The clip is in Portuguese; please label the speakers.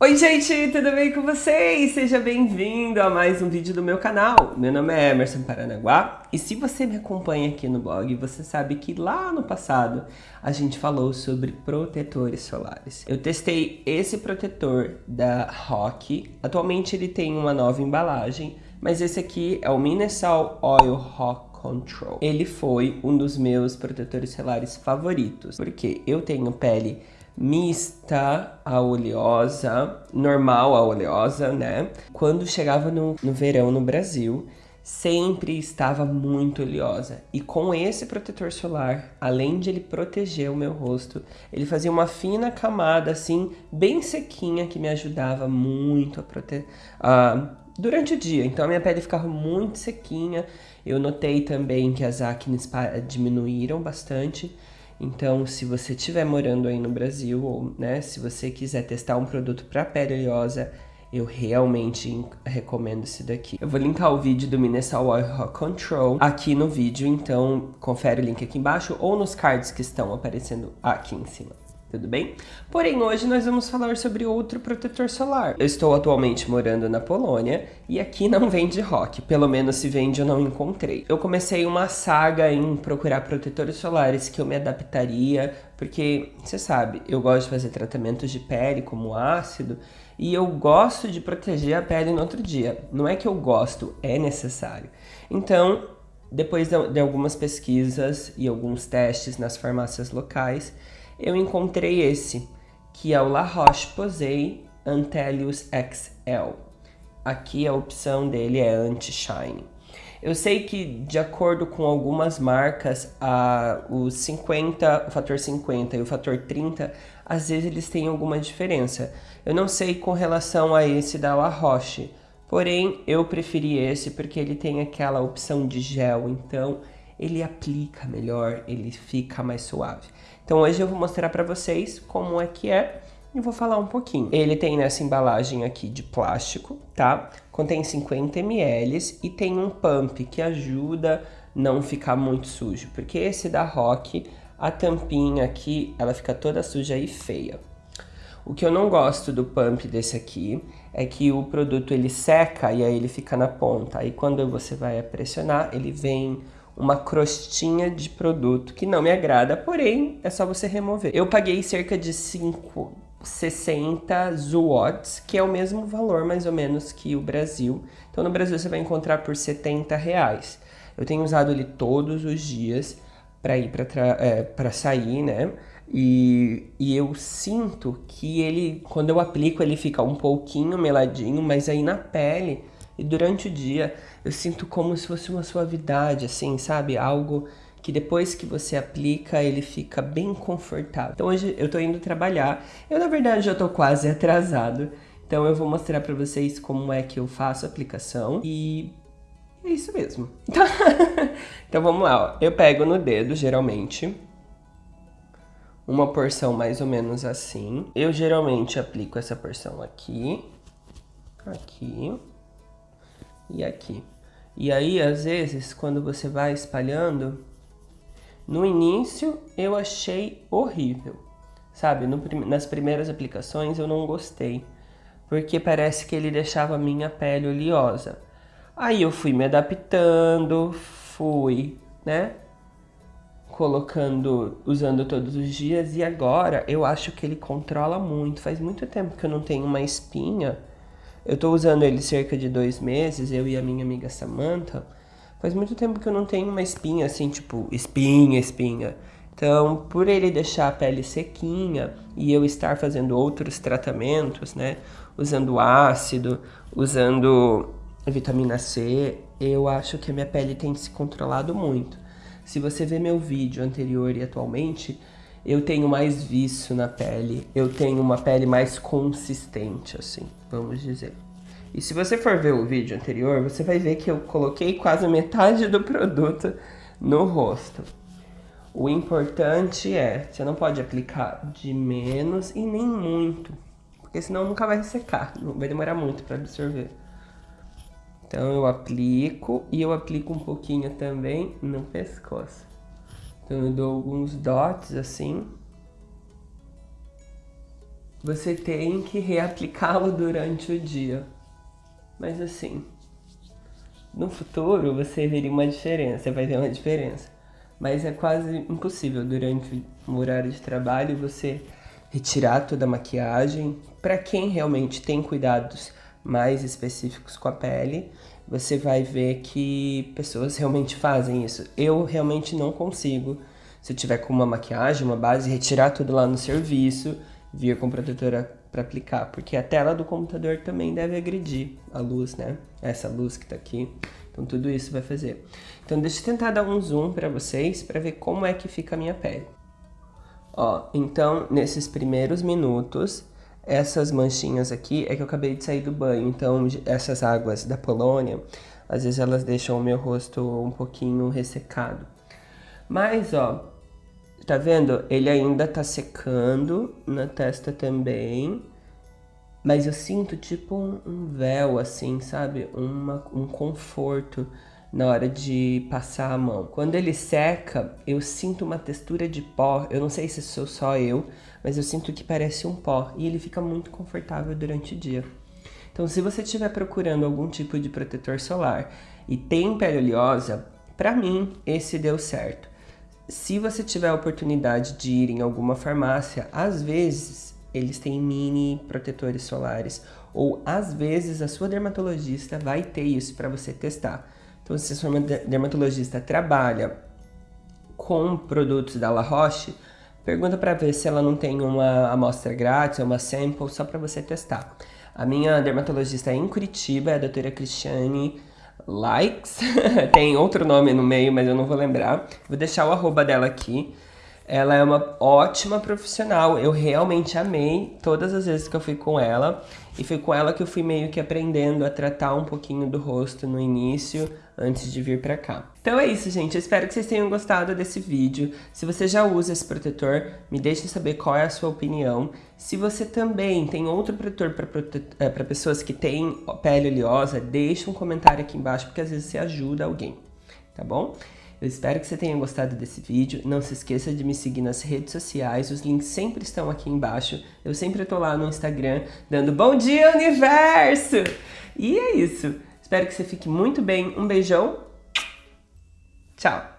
Speaker 1: Oi gente, tudo bem com vocês? Seja bem-vindo a mais um vídeo do meu canal. Meu nome é Emerson Paranaguá e se você me acompanha aqui no blog, você sabe que lá no passado a gente falou sobre protetores solares. Eu testei esse protetor da Rock, atualmente ele tem uma nova embalagem, mas esse aqui é o Minesal Oil Rock Control. Ele foi um dos meus protetores solares favoritos, porque eu tenho pele mista a oleosa, normal a oleosa, né? Quando chegava no, no verão no Brasil, sempre estava muito oleosa. E com esse protetor solar, além de ele proteger o meu rosto, ele fazia uma fina camada assim, bem sequinha, que me ajudava muito a proteger... Uh, durante o dia, então a minha pele ficava muito sequinha. Eu notei também que as acnes diminuíram bastante. Então, se você estiver morando aí no Brasil, ou né, se você quiser testar um produto para pele oleosa, eu realmente recomendo esse daqui. Eu vou linkar o vídeo do Minesal Oil Control aqui no vídeo, então confere o link aqui embaixo ou nos cards que estão aparecendo aqui em cima tudo bem? Porém, hoje nós vamos falar sobre outro protetor solar. Eu estou atualmente morando na Polônia e aqui não vende rock, pelo menos se vende eu não encontrei. Eu comecei uma saga em procurar protetores solares que eu me adaptaria, porque, você sabe, eu gosto de fazer tratamentos de pele como ácido e eu gosto de proteger a pele no outro dia. Não é que eu gosto, é necessário. Então, depois de algumas pesquisas e alguns testes nas farmácias locais, eu encontrei esse, que é o La Roche-Posay Antelius XL. Aqui a opção dele é anti-shine. Eu sei que, de acordo com algumas marcas, a, o 50, o fator 50 e o fator 30, às vezes eles têm alguma diferença. Eu não sei com relação a esse da La Roche, porém eu preferi esse porque ele tem aquela opção de gel, então ele aplica melhor, ele fica mais suave. Então hoje eu vou mostrar para vocês como é que é e vou falar um pouquinho. Ele tem nessa embalagem aqui de plástico, tá? Contém 50 ml e tem um pump que ajuda não ficar muito sujo, porque esse da Rock, a tampinha aqui, ela fica toda suja e feia. O que eu não gosto do pump desse aqui é que o produto ele seca e aí ele fica na ponta. Aí quando você vai pressionar, ele vem uma crostinha de produto que não me agrada, porém é só você remover. Eu paguei cerca de 5, 60 watts, que é o mesmo valor mais ou menos que o Brasil. Então no Brasil você vai encontrar por 70 reais. Eu tenho usado ele todos os dias para ir para é, sair, né? E, e eu sinto que ele, quando eu aplico, ele fica um pouquinho meladinho, mas aí na pele e durante o dia eu sinto como se fosse uma suavidade, assim, sabe? Algo que depois que você aplica, ele fica bem confortável. Então hoje eu tô indo trabalhar. Eu, na verdade, já tô quase atrasado. Então eu vou mostrar pra vocês como é que eu faço a aplicação. E é isso mesmo. então vamos lá, ó. Eu pego no dedo, geralmente. Uma porção mais ou menos assim. Eu geralmente aplico essa porção aqui. Aqui e aqui. E aí, às vezes, quando você vai espalhando, no início eu achei horrível, sabe? No, nas primeiras aplicações eu não gostei, porque parece que ele deixava a minha pele oleosa. Aí eu fui me adaptando, fui, né? Colocando, usando todos os dias e agora eu acho que ele controla muito. Faz muito tempo que eu não tenho uma espinha eu tô usando ele cerca de dois meses, eu e a minha amiga Samantha. Faz muito tempo que eu não tenho uma espinha assim, tipo, espinha, espinha. Então, por ele deixar a pele sequinha e eu estar fazendo outros tratamentos, né? Usando ácido, usando vitamina C, eu acho que a minha pele tem se controlado muito. Se você ver meu vídeo anterior e atualmente, eu tenho mais vício na pele, eu tenho uma pele mais consistente, assim, vamos dizer. E se você for ver o vídeo anterior, você vai ver que eu coloquei quase metade do produto no rosto. O importante é, você não pode aplicar de menos e nem muito, porque senão nunca vai secar, vai demorar muito para absorver. Então eu aplico e eu aplico um pouquinho também no pescoço. Então eu dou alguns dots assim. você tem que reaplicá-lo durante o dia. Mas assim, no futuro você veria uma diferença, vai ver uma diferença. Mas é quase impossível durante o horário de trabalho você retirar toda a maquiagem. Para quem realmente tem cuidados mais específicos com a pele, você vai ver que pessoas realmente fazem isso. Eu realmente não consigo. Se eu tiver com uma maquiagem, uma base, retirar tudo lá no serviço, vir com protetora para aplicar, porque a tela do computador também deve agredir a luz, né? Essa luz que tá aqui. Então tudo isso vai fazer. Então deixa eu tentar dar um zoom para vocês para ver como é que fica a minha pele. Ó, então nesses primeiros minutos, essas manchinhas aqui é que eu acabei de sair do banho, então essas águas da Polônia, às vezes elas deixam o meu rosto um pouquinho ressecado. Mas, ó, Tá vendo? Ele ainda tá secando na testa também. Mas eu sinto tipo um, véu, assim, sabe? Uma, um conforto na hora de passar a mão. Quando ele seca, eu sinto uma textura de pó. Eu não sei se sou só eu, mas eu sinto que parece um pó. E ele fica muito confortável durante o dia. Então, se você estiver procurando algum tipo de protetor solar e tem pele oleosa, para mim, esse deu certo se você tiver a oportunidade de ir em alguma farmácia, às vezes eles têm mini protetores solares ou às vezes a sua dermatologista vai ter isso para você testar. Então, se a dermatologista trabalha com produtos da La Roche, pergunta para ver se ela não tem uma amostra grátis, uma sample só para você testar. A minha dermatologista é em Curitiba, é a doutora Cristiane Likes, tem outro nome no meio, mas eu não vou lembrar. Vou deixar o arroba dela aqui. Ela é uma ótima profissional, eu realmente amei todas as vezes que eu fui com ela. E foi com ela que eu fui meio que aprendendo a tratar um pouquinho do rosto no início, antes de vir pra cá. Então é isso, gente. Eu espero que vocês tenham gostado desse vídeo. Se você já usa esse protetor, me deixe saber qual é a sua opinião. Se você também tem outro protetor para prote... é, pessoas que têm pele oleosa, deixe um comentário aqui embaixo, porque às vezes você ajuda alguém, tá bom? Eu espero que você tenha gostado desse vídeo. Não se esqueça de me seguir nas redes sociais. Os links sempre estão aqui embaixo. Eu sempre estou lá no Instagram dando bom dia, universo! E é isso. Espero que você fique muito bem. Um beijão. Tchau.